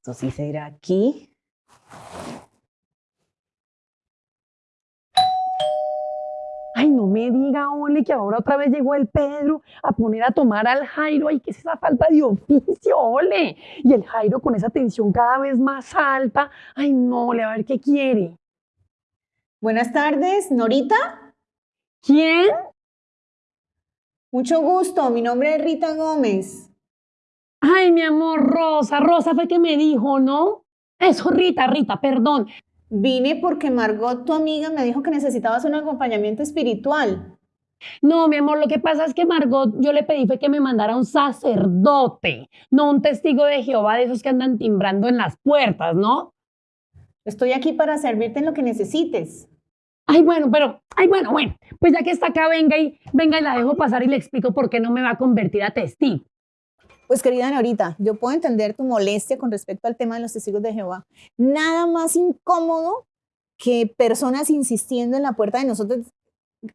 Esto sí será aquí. Ay, no me diga, Ole, que ahora otra vez llegó el Pedro a poner a tomar al Jairo. Ay, ¿qué es esa falta de oficio, Ole? Y el Jairo con esa tensión cada vez más alta. Ay, no, Ole, a ver qué quiere. Buenas tardes, Norita. ¿Quién? Mucho gusto, mi nombre es Rita Gómez. Ay, mi amor, Rosa. Rosa fue que me dijo, ¿no? Eso, Rita, Rita, perdón. Vine porque Margot, tu amiga, me dijo que necesitabas un acompañamiento espiritual. No, mi amor, lo que pasa es que Margot, yo le pedí fue que me mandara un sacerdote, no un testigo de Jehová de esos que andan timbrando en las puertas, ¿no? Estoy aquí para servirte en lo que necesites. Ay, bueno, pero, ay, bueno, bueno, pues ya que está acá, venga y, venga y la dejo pasar y le explico por qué no me va a convertir a testigo. Pues querida Norita, yo puedo entender tu molestia con respecto al tema de los testigos de Jehová. Nada más incómodo que personas insistiendo en la puerta de nosotros,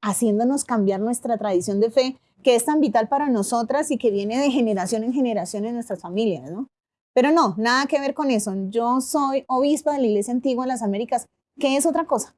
haciéndonos cambiar nuestra tradición de fe, que es tan vital para nosotras y que viene de generación en generación en nuestras familias, ¿no? Pero no, nada que ver con eso. Yo soy obispa de la Iglesia Antigua de las Américas, que es otra cosa.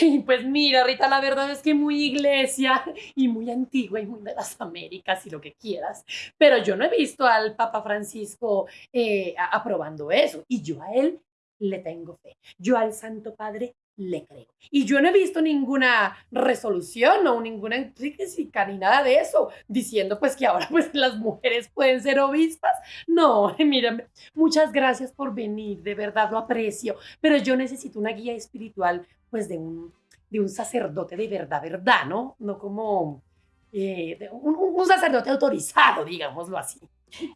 Ay, pues mira, Rita, la verdad es que muy iglesia y muy antigua y muy de las Américas y lo que quieras. Pero yo no he visto al Papa Francisco eh, aprobando eso. Y yo a él le tengo fe. Yo al Santo Padre le creo. Y yo no he visto ninguna resolución o ninguna encíclica ni nada de eso, diciendo pues que ahora pues las mujeres pueden ser obispas. No, mira, muchas gracias por venir, de verdad lo aprecio, pero yo necesito una guía espiritual pues de un, de un sacerdote de verdad, verdad, ¿no? No como eh, un, un sacerdote autorizado, digámoslo así.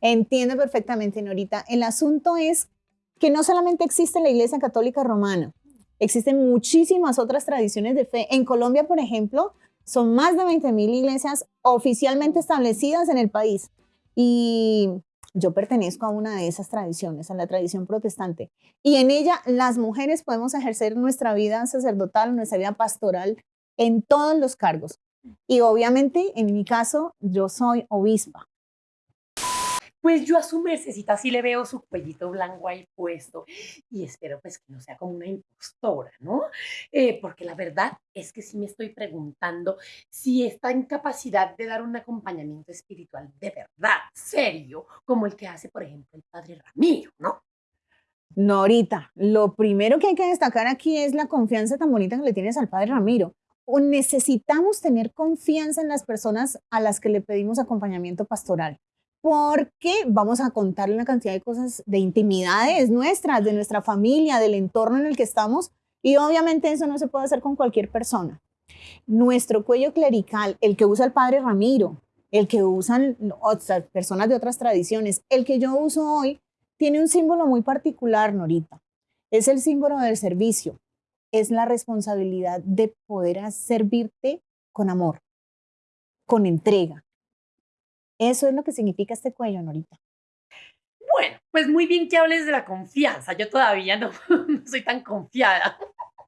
Entiendo perfectamente, Norita. El asunto es que no solamente existe la Iglesia Católica Romana, existen muchísimas otras tradiciones de fe. En Colombia, por ejemplo, son más de 20.000 iglesias oficialmente establecidas en el país. Y yo pertenezco a una de esas tradiciones, a la tradición protestante. Y en ella las mujeres podemos ejercer nuestra vida sacerdotal, nuestra vida pastoral en todos los cargos. Y obviamente, en mi caso, yo soy obispa. Pues yo a su mercecita sí le veo su cuellito blanco ahí puesto y espero pues que no sea como una impostora, ¿no? Eh, porque la verdad es que sí me estoy preguntando si está en capacidad de dar un acompañamiento espiritual de verdad, serio, como el que hace, por ejemplo, el padre Ramiro, ¿no? Norita, lo primero que hay que destacar aquí es la confianza tan bonita que le tienes al padre Ramiro. O necesitamos tener confianza en las personas a las que le pedimos acompañamiento pastoral, porque vamos a contarle una cantidad de cosas, de intimidades nuestras, de nuestra familia, del entorno en el que estamos, y obviamente eso no se puede hacer con cualquier persona. Nuestro cuello clerical, el que usa el padre Ramiro, el que usan otras personas de otras tradiciones, el que yo uso hoy, tiene un símbolo muy particular, Norita. Es el símbolo del servicio. Es la responsabilidad de poder servirte con amor, con entrega. Eso es lo que significa este cuello, Norita. Bueno, pues muy bien que hables de la confianza. Yo todavía no, soy tan confiada.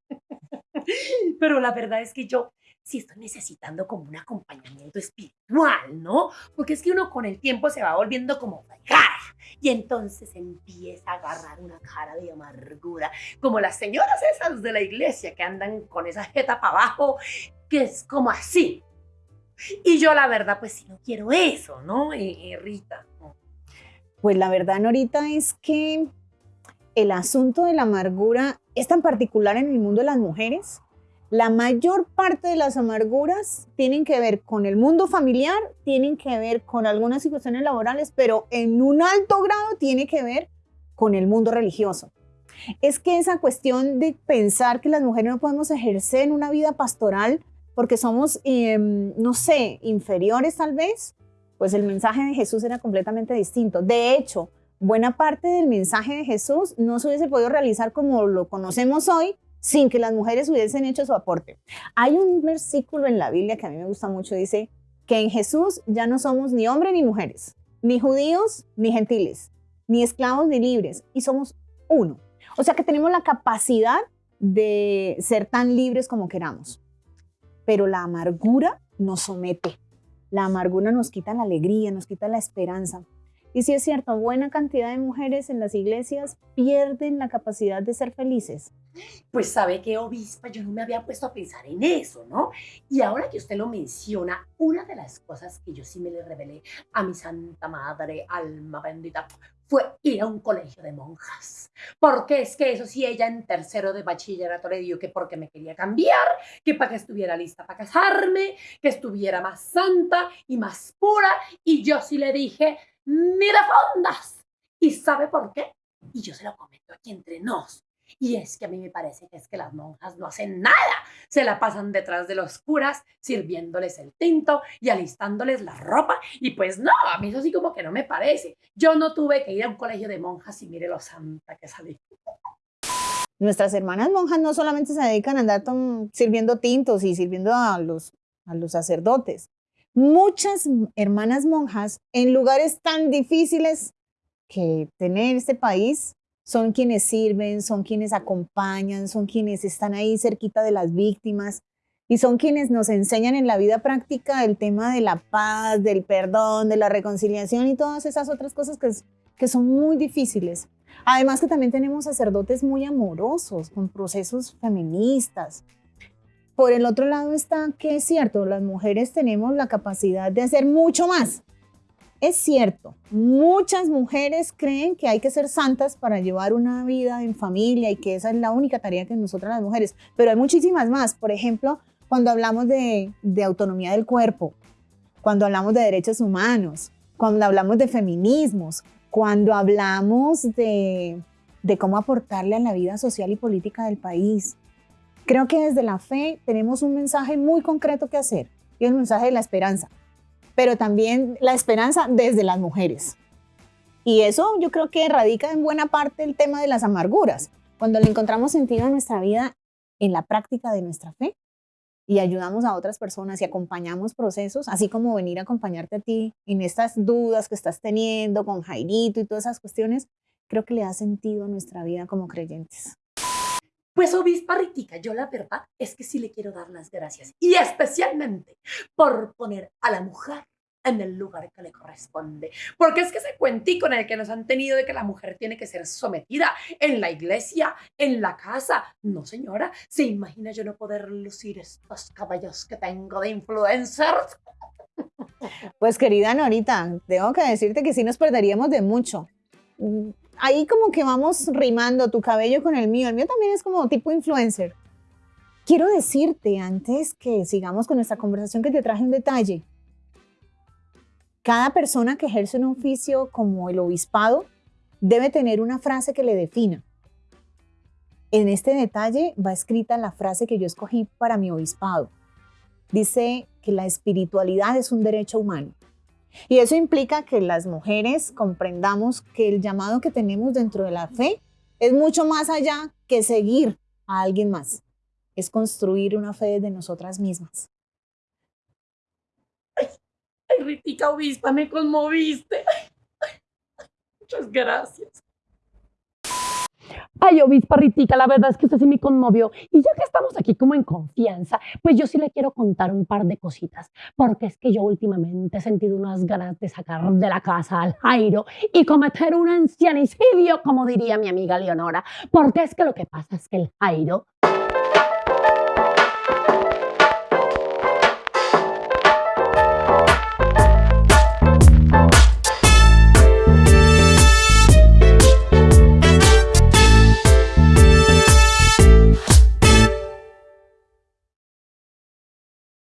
Pero la verdad es que yo sí estoy necesitando como un acompañamiento espiritual, ¿no? Porque es que uno con el tiempo se va volviendo como cara y entonces empieza a agarrar una cara de amargura, como las señoras esas de la iglesia que andan con esa jeta para abajo, que es como así. Y yo la verdad pues sí no quiero eso, ¿no? Eh, Rita. Pues la verdad, Norita, es que el asunto de la amargura es tan particular en el mundo de las mujeres. La mayor parte de las amarguras tienen que ver con el mundo familiar, tienen que ver con algunas situaciones laborales, pero en un alto grado tiene que ver con el mundo religioso. Es que esa cuestión de pensar que las mujeres no podemos ejercer una vida pastoral porque somos, eh, no sé, inferiores tal vez, pues el mensaje de Jesús era completamente distinto. De hecho, buena parte del mensaje de Jesús no se hubiese podido realizar como lo conocemos hoy sin que las mujeres hubiesen hecho su aporte. Hay un versículo en la Biblia que a mí me gusta mucho, dice que en Jesús ya no somos ni hombres ni mujeres, ni judíos ni gentiles, ni esclavos ni libres, y somos uno. O sea que tenemos la capacidad de ser tan libres como queramos. Pero la amargura nos somete. La amargura nos quita la alegría, nos quita la esperanza. Y sí es cierto, buena cantidad de mujeres en las iglesias pierden la capacidad de ser felices. Pues sabe que obispa, yo no me había puesto a pensar en eso, ¿no? Y ahora que usted lo menciona, una de las cosas que yo sí me le revelé a mi santa madre, alma bendita, fue ir a un colegio de monjas. Porque es que eso sí, ella en tercero de bachillerato le dijo que porque me quería cambiar, que para que estuviera lista para casarme, que estuviera más santa y más pura. Y yo sí le dije, mira fondas. ¿Y sabe por qué? Y yo se lo comento aquí entre nos. Y es que a mí me parece que es que las monjas no hacen nada. Se la pasan detrás de los curas, sirviéndoles el tinto y alistándoles la ropa. Y pues no, a mí eso sí como que no me parece. Yo no tuve que ir a un colegio de monjas y mire lo santa que salí. Nuestras hermanas monjas no solamente se dedican a andar sirviendo tintos y sirviendo a los, a los sacerdotes. Muchas hermanas monjas en lugares tan difíciles que tener este país son quienes sirven, son quienes acompañan, son quienes están ahí cerquita de las víctimas y son quienes nos enseñan en la vida práctica el tema de la paz, del perdón, de la reconciliación y todas esas otras cosas que, que son muy difíciles. Además que también tenemos sacerdotes muy amorosos, con procesos feministas, por el otro lado está que es cierto, las mujeres tenemos la capacidad de hacer mucho más. Es cierto, muchas mujeres creen que hay que ser santas para llevar una vida en familia y que esa es la única tarea que nosotras las mujeres, pero hay muchísimas más. Por ejemplo, cuando hablamos de, autonomía del cuerpo, cuando hablamos de derechos humanos, cuando hablamos de feminismos, cuando hablamos de, de cómo aportarle a la vida social y política del país, Creo que desde la fe tenemos un mensaje muy concreto que hacer y el mensaje de la esperanza, pero también la esperanza desde las mujeres. Y eso yo creo que radica en buena parte el tema de las amarguras, cuando le encontramos sentido a nuestra vida en la práctica de nuestra fe y ayudamos a otras personas y acompañamos procesos, así como venir a acompañarte a ti en estas dudas que estás teniendo con Jairito y todas esas cuestiones, creo que le da sentido a nuestra vida como creyentes. Pues obispa Ritica, yo la verdad es que sí le quiero dar las gracias y especialmente por poner a la mujer en el lugar que le corresponde. Porque es que ese cuentico en el que nos han tenido de que la mujer tiene que ser sometida en la iglesia, en la casa. No, señora, ¿se imagina yo no poder lucir estos caballos que tengo de influencers? Pues querida Norita, tengo que decirte que sí nos perderíamos de mucho ahí como que vamos rimando tu cabello con el mío. El mío también es como tipo influencer. Quiero decirte antes que sigamos con nuestra conversación que te traje un detalle. Cada persona que ejerce un oficio como el obispado debe tener una frase que le defina. En este detalle va escrita la frase que yo escogí para mi obispado. Dice que la espiritualidad es un derecho humano. Y eso implica que las mujeres comprendamos que el llamado que tenemos dentro de la fe es mucho más allá que seguir a alguien más. Es construir una fe de nosotras mismas. Ay, Ritica Obispa, me conmoviste. muchas gracias. Ay, obispa Ritica, la verdad es que usted sí me conmovió. Y ya que estamos aquí como en confianza, pues yo sí le quiero contar un par de cositas. Porque es que yo últimamente he sentido unas ganas de sacar de la casa al Jairo y cometer un ancianicidio, como diría mi amiga Leonora. Porque es que lo que pasa es que el Jairo